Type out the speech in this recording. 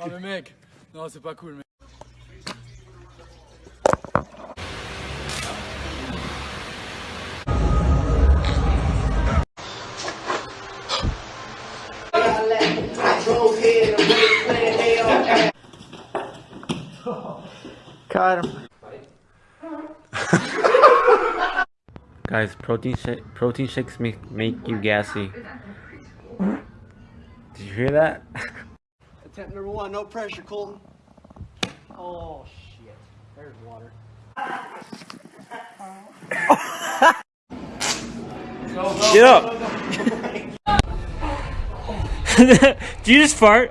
Oh le mec Non c'est pas cool mec. Guys, protein shake, protein shakes make make you gassy. Did you hear that? Attempt number one, no pressure, Colton. Oh shit. There's water. Get up! Did you just fart?